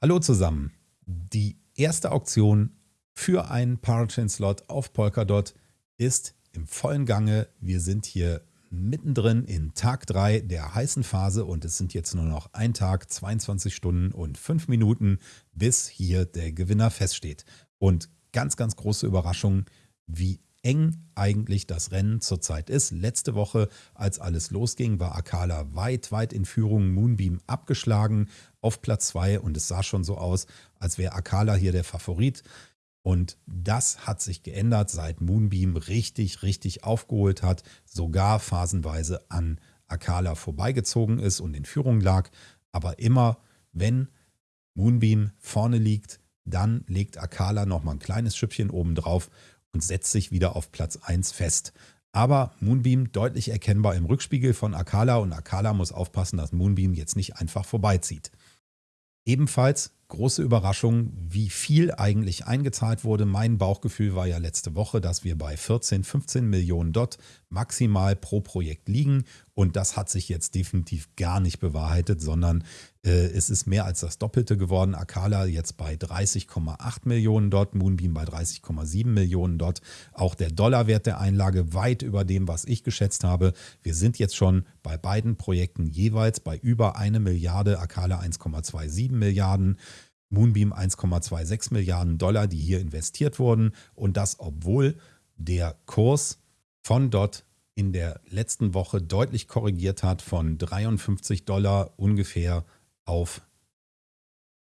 Hallo zusammen. Die erste Auktion für einen Parachain-Slot auf Polkadot ist im vollen Gange. Wir sind hier mittendrin in Tag 3 der heißen Phase und es sind jetzt nur noch ein Tag, 22 Stunden und 5 Minuten, bis hier der Gewinner feststeht. Und ganz, ganz große Überraschung, wie eng eigentlich das Rennen zurzeit ist. Letzte Woche, als alles losging, war Akala weit, weit in Führung, Moonbeam abgeschlagen auf Platz 2 und es sah schon so aus, als wäre Akala hier der Favorit. Und das hat sich geändert, seit Moonbeam richtig, richtig aufgeholt hat, sogar phasenweise an Akala vorbeigezogen ist und in Führung lag. Aber immer, wenn Moonbeam vorne liegt, dann legt Akala nochmal ein kleines Schüppchen oben drauf und setzt sich wieder auf Platz 1 fest. Aber Moonbeam deutlich erkennbar im Rückspiegel von Akala und Akala muss aufpassen, dass Moonbeam jetzt nicht einfach vorbeizieht. Ebenfalls große Überraschung, wie viel eigentlich eingezahlt wurde. Mein Bauchgefühl war ja letzte Woche, dass wir bei 14, 15 Millionen Dot maximal pro Projekt liegen. Und das hat sich jetzt definitiv gar nicht bewahrheitet, sondern äh, es ist mehr als das Doppelte geworden. Akala jetzt bei 30,8 Millionen Dot, Moonbeam bei 30,7 Millionen Dot. Auch der Dollarwert der Einlage weit über dem, was ich geschätzt habe. Wir sind jetzt schon bei beiden Projekten jeweils bei über eine Milliarde, Akala 1,27 Milliarden. Moonbeam 1,26 Milliarden Dollar, die hier investiert wurden. Und das, obwohl der Kurs von dort in der letzten Woche deutlich korrigiert hat von 53 Dollar ungefähr auf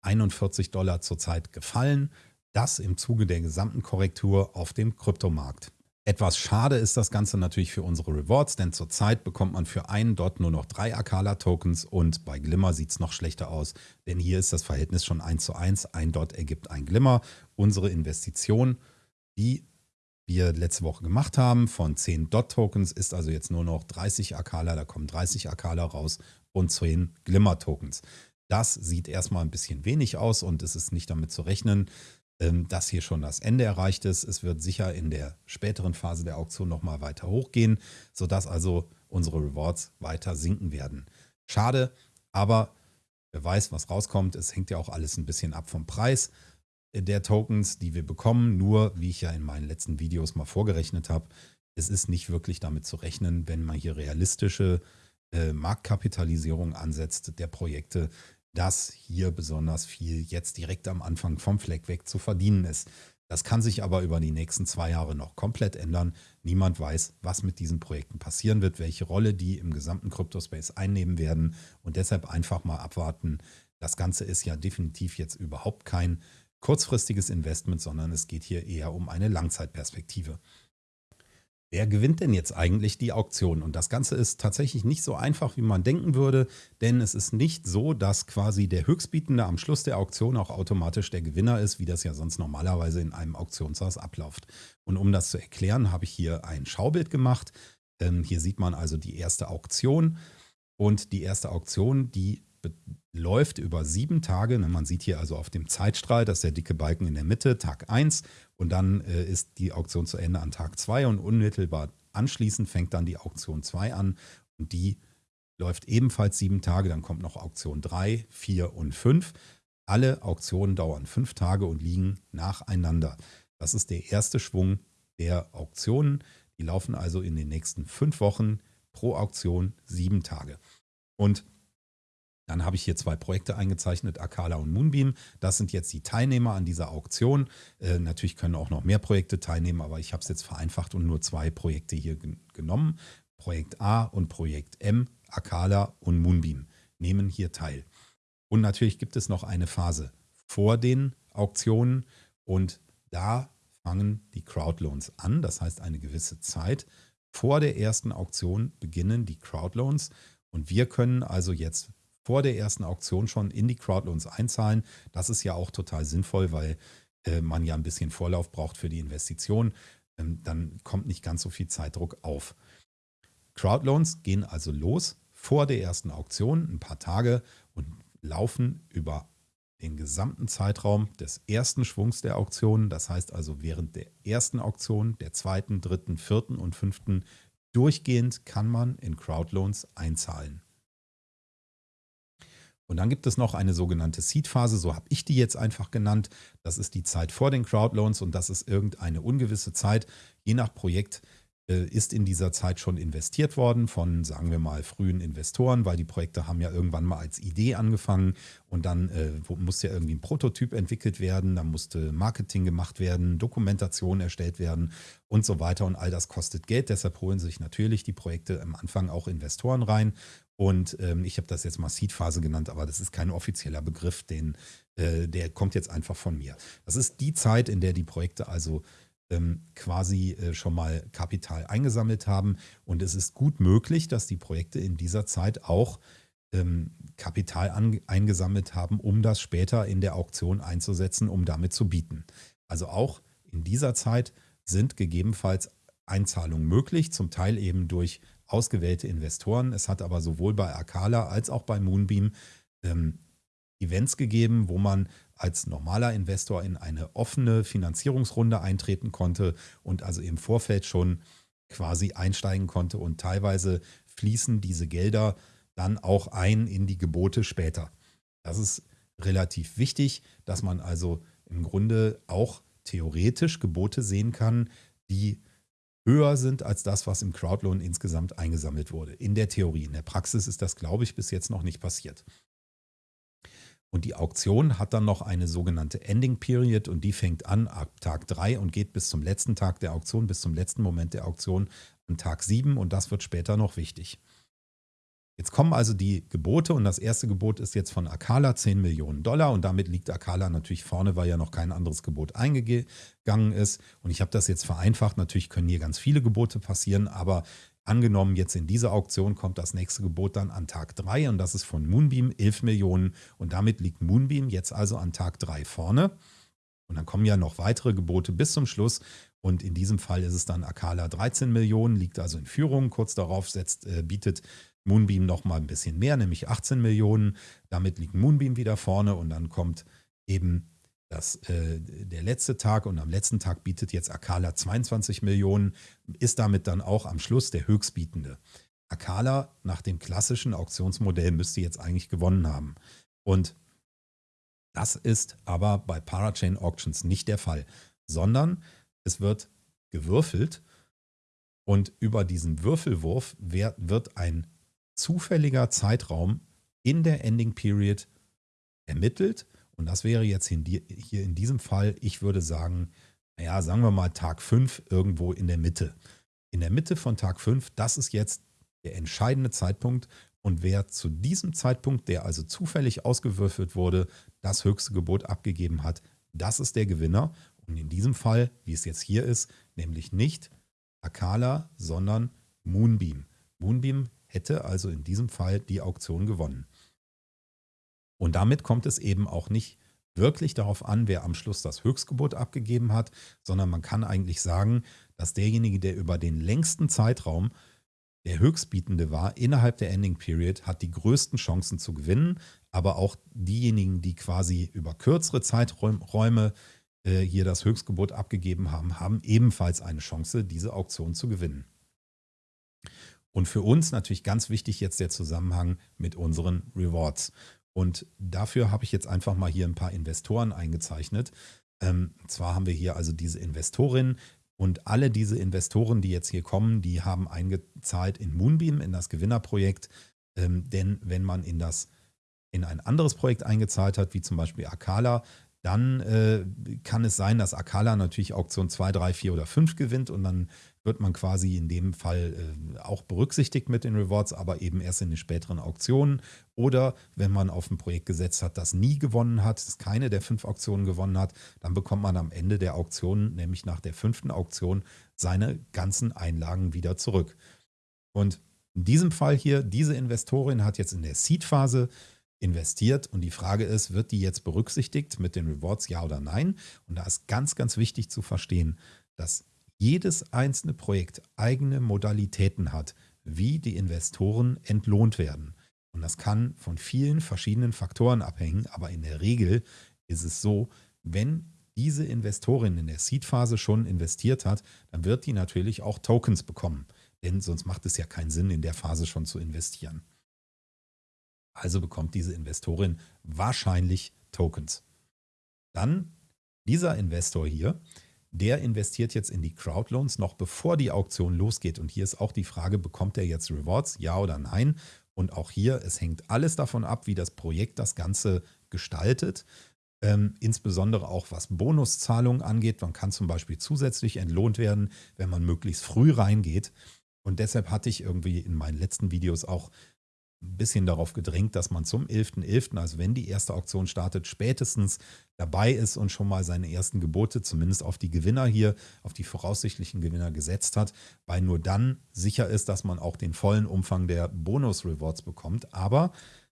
41 Dollar zurzeit gefallen. Das im Zuge der gesamten Korrektur auf dem Kryptomarkt. Etwas schade ist das Ganze natürlich für unsere Rewards, denn zurzeit bekommt man für einen Dot nur noch drei Akala-Tokens und bei Glimmer sieht es noch schlechter aus, denn hier ist das Verhältnis schon 1 zu 1. Ein Dot ergibt ein Glimmer. Unsere Investition, die wir letzte Woche gemacht haben, von 10 Dot-Tokens ist also jetzt nur noch 30 Akala, da kommen 30 Akala raus und 10 Glimmer-Tokens. Das sieht erstmal ein bisschen wenig aus und es ist nicht damit zu rechnen, dass hier schon das Ende erreicht ist. Es wird sicher in der späteren Phase der Auktion nochmal weiter hochgehen, sodass also unsere Rewards weiter sinken werden. Schade, aber wer weiß, was rauskommt. Es hängt ja auch alles ein bisschen ab vom Preis der Tokens, die wir bekommen. Nur, wie ich ja in meinen letzten Videos mal vorgerechnet habe, es ist nicht wirklich damit zu rechnen, wenn man hier realistische äh, Marktkapitalisierung ansetzt der Projekte, dass hier besonders viel jetzt direkt am Anfang vom Fleck weg zu verdienen ist. Das kann sich aber über die nächsten zwei Jahre noch komplett ändern. Niemand weiß, was mit diesen Projekten passieren wird, welche Rolle die im gesamten Crypto-Space einnehmen werden und deshalb einfach mal abwarten. Das Ganze ist ja definitiv jetzt überhaupt kein kurzfristiges Investment, sondern es geht hier eher um eine Langzeitperspektive. Wer gewinnt denn jetzt eigentlich die Auktion? Und das Ganze ist tatsächlich nicht so einfach, wie man denken würde, denn es ist nicht so, dass quasi der Höchstbietende am Schluss der Auktion auch automatisch der Gewinner ist, wie das ja sonst normalerweise in einem Auktionshaus abläuft. Und um das zu erklären, habe ich hier ein Schaubild gemacht. Ähm, hier sieht man also die erste Auktion und die erste Auktion, die läuft über sieben Tage. Ne, man sieht hier also auf dem Zeitstrahl, dass der dicke Balken in der Mitte, Tag 1 und dann äh, ist die Auktion zu Ende an Tag 2 und unmittelbar anschließend fängt dann die Auktion 2 an und die läuft ebenfalls sieben Tage. Dann kommt noch Auktion 3, 4 und 5. Alle Auktionen dauern fünf Tage und liegen nacheinander. Das ist der erste Schwung der Auktionen. Die laufen also in den nächsten fünf Wochen pro Auktion sieben Tage. Und dann habe ich hier zwei Projekte eingezeichnet, Akala und Moonbeam. Das sind jetzt die Teilnehmer an dieser Auktion. Äh, natürlich können auch noch mehr Projekte teilnehmen, aber ich habe es jetzt vereinfacht und nur zwei Projekte hier gen genommen. Projekt A und Projekt M, Akala und Moonbeam nehmen hier teil. Und natürlich gibt es noch eine Phase vor den Auktionen und da fangen die Crowdloans an. Das heißt, eine gewisse Zeit vor der ersten Auktion beginnen die Crowdloans und wir können also jetzt vor der ersten Auktion schon in die Crowdloans einzahlen. Das ist ja auch total sinnvoll, weil äh, man ja ein bisschen Vorlauf braucht für die Investition. Ähm, dann kommt nicht ganz so viel Zeitdruck auf. Crowdloans gehen also los vor der ersten Auktion, ein paar Tage und laufen über den gesamten Zeitraum des ersten Schwungs der Auktion. Das heißt also während der ersten Auktion, der zweiten, dritten, vierten und fünften durchgehend kann man in Crowdloans einzahlen. Und dann gibt es noch eine sogenannte Seed-Phase, so habe ich die jetzt einfach genannt. Das ist die Zeit vor den Crowdloans und das ist irgendeine ungewisse Zeit, je nach Projekt ist in dieser Zeit schon investiert worden von, sagen wir mal, frühen Investoren, weil die Projekte haben ja irgendwann mal als Idee angefangen und dann äh, musste ja irgendwie ein Prototyp entwickelt werden, dann musste Marketing gemacht werden, Dokumentation erstellt werden und so weiter und all das kostet Geld. Deshalb holen sich natürlich die Projekte am Anfang auch Investoren rein und ähm, ich habe das jetzt mal Seed-Phase genannt, aber das ist kein offizieller Begriff, den, äh, der kommt jetzt einfach von mir. Das ist die Zeit, in der die Projekte also ähm, quasi äh, schon mal Kapital eingesammelt haben. Und es ist gut möglich, dass die Projekte in dieser Zeit auch ähm, Kapital eingesammelt haben, um das später in der Auktion einzusetzen, um damit zu bieten. Also auch in dieser Zeit sind gegebenenfalls Einzahlungen möglich, zum Teil eben durch ausgewählte Investoren. Es hat aber sowohl bei Akala als auch bei Moonbeam ähm, Events gegeben, wo man als normaler Investor in eine offene Finanzierungsrunde eintreten konnte und also im Vorfeld schon quasi einsteigen konnte und teilweise fließen diese Gelder dann auch ein in die Gebote später. Das ist relativ wichtig, dass man also im Grunde auch theoretisch Gebote sehen kann, die höher sind als das, was im Crowdloan insgesamt eingesammelt wurde. In der Theorie. In der Praxis ist das, glaube ich, bis jetzt noch nicht passiert. Und die Auktion hat dann noch eine sogenannte Ending Period und die fängt an ab Tag 3 und geht bis zum letzten Tag der Auktion, bis zum letzten Moment der Auktion an Tag 7 und das wird später noch wichtig. Jetzt kommen also die Gebote und das erste Gebot ist jetzt von Akala 10 Millionen Dollar und damit liegt Akala natürlich vorne, weil ja noch kein anderes Gebot eingegangen ist. Und ich habe das jetzt vereinfacht. Natürlich können hier ganz viele Gebote passieren, aber Angenommen, jetzt in dieser Auktion kommt das nächste Gebot dann an Tag 3 und das ist von Moonbeam 11 Millionen und damit liegt Moonbeam jetzt also an Tag 3 vorne. Und dann kommen ja noch weitere Gebote bis zum Schluss und in diesem Fall ist es dann Akala 13 Millionen, liegt also in Führung. Kurz darauf setzt, äh, bietet Moonbeam nochmal ein bisschen mehr, nämlich 18 Millionen. Damit liegt Moonbeam wieder vorne und dann kommt eben das, äh, der letzte Tag und am letzten Tag bietet jetzt Akala 22 Millionen, ist damit dann auch am Schluss der Höchstbietende. Akala nach dem klassischen Auktionsmodell müsste jetzt eigentlich gewonnen haben. Und das ist aber bei Parachain Auctions nicht der Fall, sondern es wird gewürfelt und über diesen Würfelwurf wird ein zufälliger Zeitraum in der Ending Period ermittelt und das wäre jetzt hier in diesem Fall, ich würde sagen, naja, sagen wir mal Tag 5 irgendwo in der Mitte. In der Mitte von Tag 5, das ist jetzt der entscheidende Zeitpunkt. Und wer zu diesem Zeitpunkt, der also zufällig ausgewürfelt wurde, das höchste Gebot abgegeben hat, das ist der Gewinner. Und in diesem Fall, wie es jetzt hier ist, nämlich nicht Akala, sondern Moonbeam. Moonbeam hätte also in diesem Fall die Auktion gewonnen. Und damit kommt es eben auch nicht wirklich darauf an, wer am Schluss das Höchstgebot abgegeben hat, sondern man kann eigentlich sagen, dass derjenige, der über den längsten Zeitraum der Höchstbietende war innerhalb der Ending Period, hat die größten Chancen zu gewinnen, aber auch diejenigen, die quasi über kürzere Zeiträume äh, hier das Höchstgebot abgegeben haben, haben ebenfalls eine Chance, diese Auktion zu gewinnen. Und für uns natürlich ganz wichtig jetzt der Zusammenhang mit unseren Rewards. Und dafür habe ich jetzt einfach mal hier ein paar Investoren eingezeichnet. Ähm, zwar haben wir hier also diese Investorin und alle diese Investoren, die jetzt hier kommen, die haben eingezahlt in Moonbeam, in das Gewinnerprojekt. Ähm, denn wenn man in das in ein anderes Projekt eingezahlt hat, wie zum Beispiel Akala, dann äh, kann es sein, dass Akala natürlich Auktion 2, 3, 4 oder 5 gewinnt und dann wird man quasi in dem Fall äh, auch berücksichtigt mit den Rewards, aber eben erst in den späteren Auktionen. Oder wenn man auf ein Projekt gesetzt hat, das nie gewonnen hat, das keine der fünf Auktionen gewonnen hat, dann bekommt man am Ende der Auktion, nämlich nach der fünften Auktion, seine ganzen Einlagen wieder zurück. Und in diesem Fall hier, diese Investorin hat jetzt in der Seed-Phase investiert und die Frage ist, wird die jetzt berücksichtigt mit den Rewards, ja oder nein? Und da ist ganz, ganz wichtig zu verstehen, dass jedes einzelne Projekt eigene Modalitäten hat, wie die Investoren entlohnt werden. Und das kann von vielen verschiedenen Faktoren abhängen, aber in der Regel ist es so, wenn diese Investorin in der Seed-Phase schon investiert hat, dann wird die natürlich auch Tokens bekommen. Denn sonst macht es ja keinen Sinn, in der Phase schon zu investieren. Also bekommt diese Investorin wahrscheinlich Tokens. Dann dieser Investor hier, der investiert jetzt in die Crowdloans noch bevor die Auktion losgeht. Und hier ist auch die Frage, bekommt er jetzt Rewards, ja oder nein? Und auch hier, es hängt alles davon ab, wie das Projekt das Ganze gestaltet. Ähm, insbesondere auch was Bonuszahlungen angeht. Man kann zum Beispiel zusätzlich entlohnt werden, wenn man möglichst früh reingeht. Und deshalb hatte ich irgendwie in meinen letzten Videos auch ein bisschen darauf gedrängt, dass man zum 11.11., .11., also wenn die erste Auktion startet, spätestens dabei ist und schon mal seine ersten Gebote, zumindest auf die Gewinner hier, auf die voraussichtlichen Gewinner gesetzt hat, weil nur dann sicher ist, dass man auch den vollen Umfang der Bonus-Rewards bekommt. Aber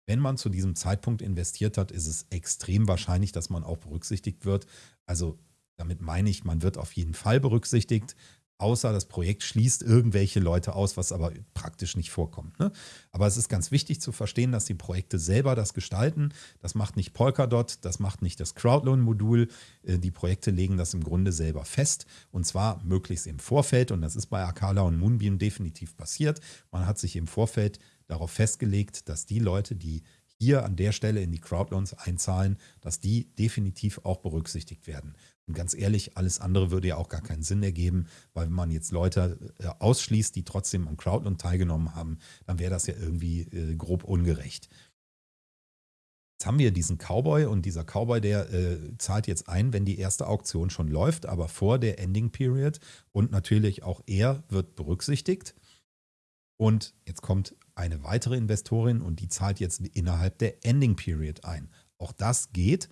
wenn man zu diesem Zeitpunkt investiert hat, ist es extrem wahrscheinlich, dass man auch berücksichtigt wird. Also damit meine ich, man wird auf jeden Fall berücksichtigt außer das Projekt schließt irgendwelche Leute aus, was aber praktisch nicht vorkommt. Ne? Aber es ist ganz wichtig zu verstehen, dass die Projekte selber das gestalten. Das macht nicht Polkadot, das macht nicht das Crowdloan-Modul. Äh, die Projekte legen das im Grunde selber fest und zwar möglichst im Vorfeld und das ist bei Akala und Moonbeam definitiv passiert. Man hat sich im Vorfeld darauf festgelegt, dass die Leute, die hier an der Stelle in die Crowdloans einzahlen, dass die definitiv auch berücksichtigt werden. Und ganz ehrlich, alles andere würde ja auch gar keinen Sinn ergeben, weil wenn man jetzt Leute äh, ausschließt, die trotzdem am Crowdloan teilgenommen haben, dann wäre das ja irgendwie äh, grob ungerecht. Jetzt haben wir diesen Cowboy und dieser Cowboy, der äh, zahlt jetzt ein, wenn die erste Auktion schon läuft, aber vor der Ending Period und natürlich auch er wird berücksichtigt. Und jetzt kommt eine weitere Investorin und die zahlt jetzt innerhalb der Ending Period ein. Auch das geht.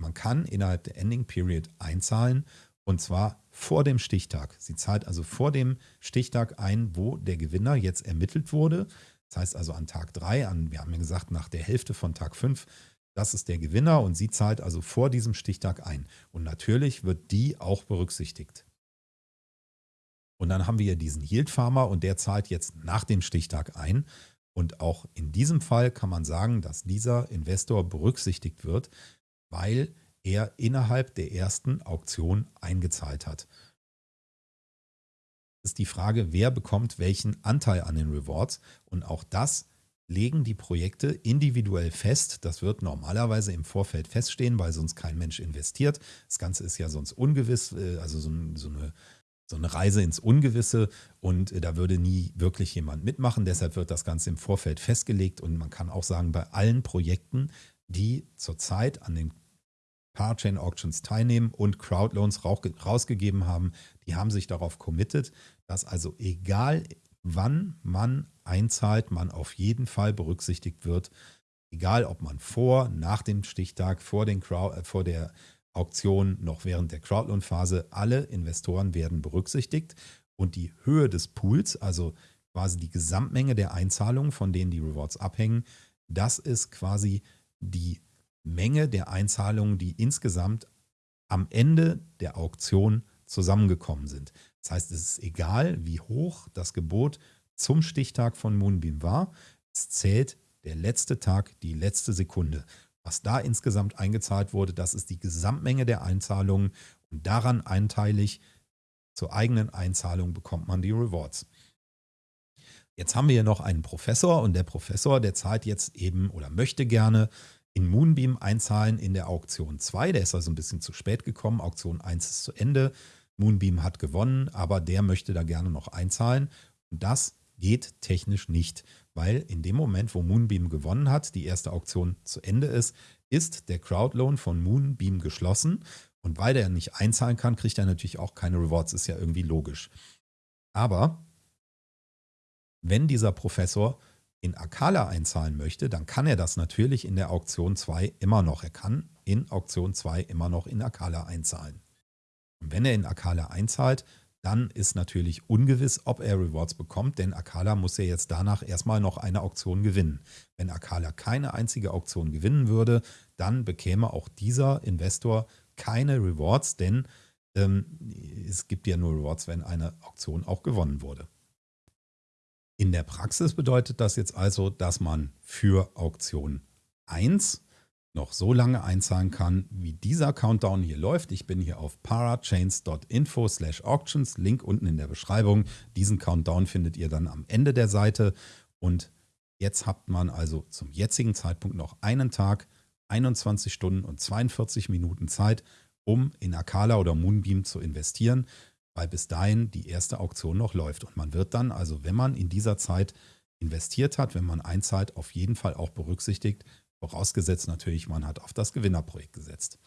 Man kann innerhalb der Ending Period einzahlen und zwar vor dem Stichtag. Sie zahlt also vor dem Stichtag ein, wo der Gewinner jetzt ermittelt wurde. Das heißt also an Tag 3, an, wir haben ja gesagt, nach der Hälfte von Tag 5, das ist der Gewinner und sie zahlt also vor diesem Stichtag ein. Und natürlich wird die auch berücksichtigt. Und dann haben wir hier diesen Yield Farmer und der zahlt jetzt nach dem Stichtag ein. Und auch in diesem Fall kann man sagen, dass dieser Investor berücksichtigt wird, weil er innerhalb der ersten Auktion eingezahlt hat. Das ist die Frage, wer bekommt welchen Anteil an den Rewards und auch das legen die Projekte individuell fest. Das wird normalerweise im Vorfeld feststehen, weil sonst kein Mensch investiert. Das Ganze ist ja sonst ungewiss, äh, also so, eine so eine Reise ins Ungewisse und äh, da würde nie wirklich jemand mitmachen. Deshalb wird das Ganze im Vorfeld festgelegt und man kann auch sagen, bei allen Projekten, die zurzeit an den Parachain Auctions teilnehmen und Crowdloans rausgegeben haben, die haben sich darauf committed, dass also egal wann man einzahlt, man auf jeden Fall berücksichtigt wird, egal ob man vor, nach dem Stichtag, vor, den Crowd, äh, vor der Auktion noch während der Crowdloan-Phase, alle Investoren werden berücksichtigt. Und die Höhe des Pools, also quasi die Gesamtmenge der Einzahlungen, von denen die Rewards abhängen, das ist quasi die Menge der Einzahlungen, die insgesamt am Ende der Auktion zusammengekommen sind. Das heißt, es ist egal, wie hoch das Gebot zum Stichtag von Moonbeam war. Es zählt der letzte Tag, die letzte Sekunde. Was da insgesamt eingezahlt wurde, das ist die Gesamtmenge der Einzahlungen und daran einteilig zur eigenen Einzahlung bekommt man die Rewards. Jetzt haben wir hier noch einen Professor und der Professor, der zahlt jetzt eben oder möchte gerne in Moonbeam einzahlen in der Auktion 2. Der ist also ein bisschen zu spät gekommen. Auktion 1 ist zu Ende. Moonbeam hat gewonnen, aber der möchte da gerne noch einzahlen. Und das geht technisch nicht, weil in dem Moment, wo Moonbeam gewonnen hat, die erste Auktion zu Ende ist, ist der Crowdloan von Moonbeam geschlossen. Und weil der nicht einzahlen kann, kriegt er natürlich auch keine Rewards. Ist ja irgendwie logisch. Aber wenn dieser Professor in Akala einzahlen möchte, dann kann er das natürlich in der Auktion 2 immer noch. Er kann in Auktion 2 immer noch in Akala einzahlen. Und wenn er in Akala einzahlt, dann ist natürlich ungewiss, ob er Rewards bekommt, denn Akala muss ja jetzt danach erstmal noch eine Auktion gewinnen. Wenn Akala keine einzige Auktion gewinnen würde, dann bekäme auch dieser Investor keine Rewards, denn ähm, es gibt ja nur Rewards, wenn eine Auktion auch gewonnen wurde. In der Praxis bedeutet das jetzt also, dass man für Auktion 1 noch so lange einzahlen kann, wie dieser Countdown hier läuft. Ich bin hier auf parachains.info slash auctions, Link unten in der Beschreibung. Diesen Countdown findet ihr dann am Ende der Seite und Jetzt hat man also zum jetzigen Zeitpunkt noch einen Tag, 21 Stunden und 42 Minuten Zeit, um in Akala oder Moonbeam zu investieren, weil bis dahin die erste Auktion noch läuft. Und man wird dann, also wenn man in dieser Zeit investiert hat, wenn man einzahlt, auf jeden Fall auch berücksichtigt, vorausgesetzt natürlich, man hat auf das Gewinnerprojekt gesetzt.